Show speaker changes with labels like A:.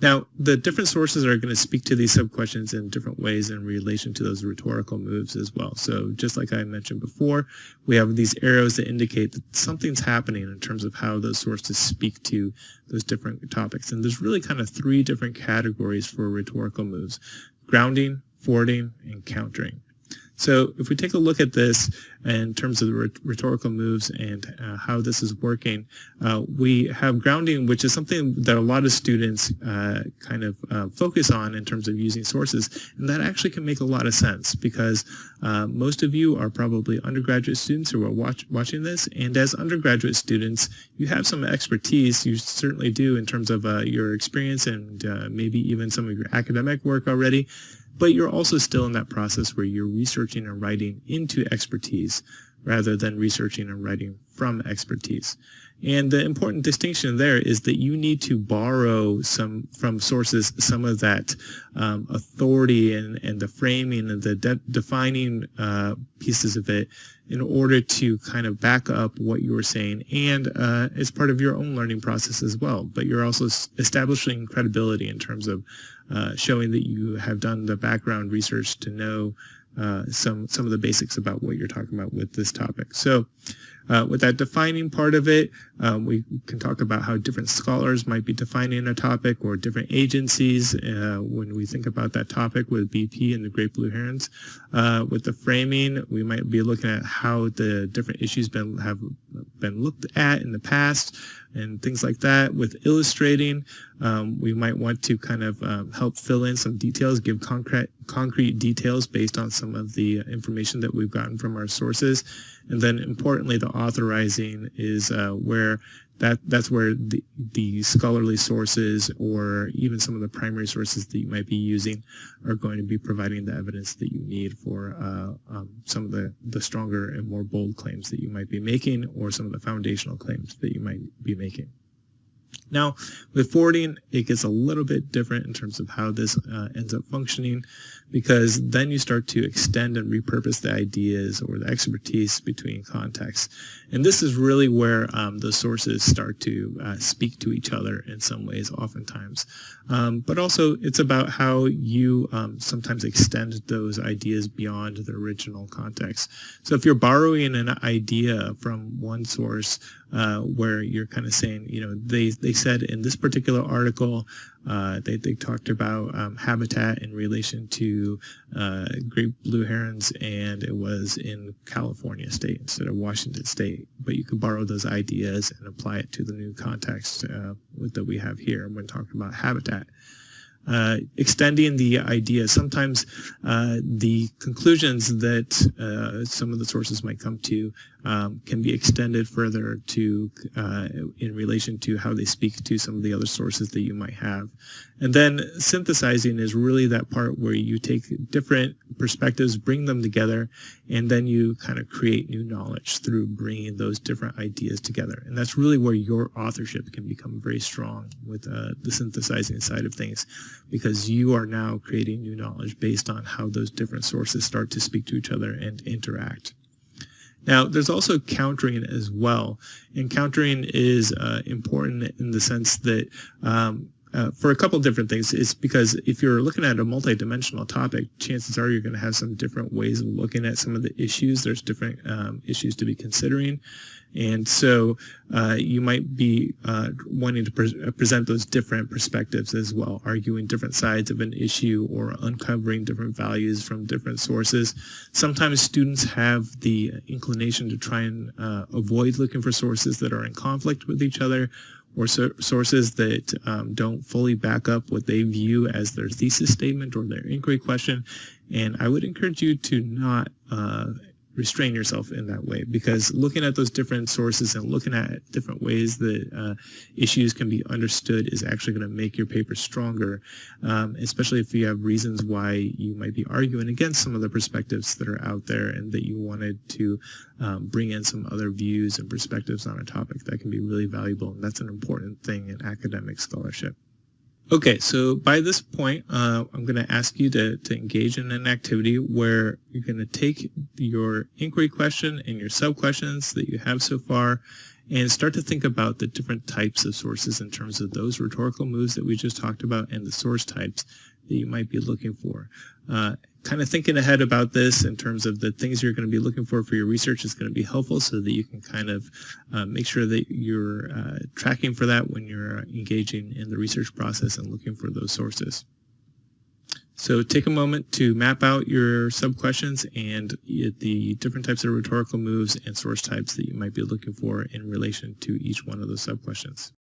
A: Now, the different sources are going to speak to these sub-questions in different ways in relation to those rhetorical moves as well. So just like I mentioned before, we have these arrows that indicate that something's happening in terms of how those sources speak to those different topics. And there's really kind of three different categories for rhetorical moves, grounding, forwarding, and countering. So if we take a look at this in terms of the rhetorical moves and uh, how this is working, uh, we have grounding, which is something that a lot of students uh, kind of uh, focus on in terms of using sources, and that actually can make a lot of sense because uh, most of you are probably undergraduate students who are watch watching this, and as undergraduate students, you have some expertise, you certainly do in terms of uh, your experience and maybe even some of your academic work already, but you're also still in that process where you're researching and writing into expertise rather than researching and writing from expertise. And the important distinction there is that you need to borrow some from sources some of that um, authority and, and the framing and the de defining uh, pieces of it in order to kind of back up what you were saying and uh, as part of your own learning process as well. But you're also establishing credibility in terms of uh, showing that you have done the background research to know uh, some some of the basics about what you're talking about with this topic. So uh, with that defining part of it, um, we can talk about how different scholars might be defining a topic or different agencies uh, when we think about that topic with BP and the Great Blue Herons. Uh, with the framing, we might be looking at how the different issues been have been looked at in the past, and things like that. With illustrating, um, we might want to kind of um, help fill in some details, give concrete concrete details based on some of the information that we've gotten from our sources. And then importantly, the authorizing is uh, where that that's where the, the scholarly sources or even some of the primary sources that you might be using are going to be providing the evidence that you need for uh, um, some of the, the stronger and more bold claims that you might be making or some of the foundational claims that you might be making. Now, with forwarding, it gets a little bit different in terms of how this uh, ends up functioning because then you start to extend and repurpose the ideas or the expertise between contexts. And this is really where um, the sources start to uh, speak to each other in some ways, oftentimes. Um, but also, it's about how you um, sometimes extend those ideas beyond the original context. So if you're borrowing an idea from one source uh, where you're kind of saying, you know, they, they said in this particular article, uh, they, they talked about um, habitat in relation to uh, great blue herons, and it was in California state instead of Washington state. But you can borrow those ideas and apply it to the new context uh, that we have here when talking about habitat. Uh, extending the idea. Sometimes uh, the conclusions that uh, some of the sources might come to um, can be extended further to uh, in relation to how they speak to some of the other sources that you might have. And then synthesizing is really that part where you take different perspectives, bring them together, and then you kind of create new knowledge through bringing those different ideas together. And that's really where your authorship can become very strong with uh, the synthesizing side of things, because you are now creating new knowledge based on how those different sources start to speak to each other and interact. Now, there's also countering as well, and countering is uh, important in the sense that um, uh, for a couple different things. It's because if you're looking at a multidimensional topic, chances are you're going to have some different ways of looking at some of the issues. There's different um, issues to be considering. And so uh, you might be uh, wanting to pre uh, present those different perspectives as well, arguing different sides of an issue or uncovering different values from different sources. Sometimes students have the inclination to try and uh, avoid looking for sources that are in conflict with each other or so sources that um, don't fully back up what they view as their thesis statement or their inquiry question. And I would encourage you to not uh, restrain yourself in that way because looking at those different sources and looking at different ways that uh, issues can be understood is actually going to make your paper stronger, um, especially if you have reasons why you might be arguing against some of the perspectives that are out there and that you wanted to um, bring in some other views and perspectives on a topic that can be really valuable. And that's an important thing in academic scholarship. Okay, so by this point, uh, I'm going to ask you to, to engage in an activity where you're going to take your inquiry question and your sub-questions that you have so far, and start to think about the different types of sources in terms of those rhetorical moves that we just talked about and the source types that you might be looking for. Uh, kind of thinking ahead about this in terms of the things you're going to be looking for for your research is going to be helpful so that you can kind of uh, make sure that you're uh, tracking for that when you're engaging in the research process and looking for those sources. So take a moment to map out your sub-questions and the different types of rhetorical moves and source types that you might be looking for in relation to each one of those sub-questions.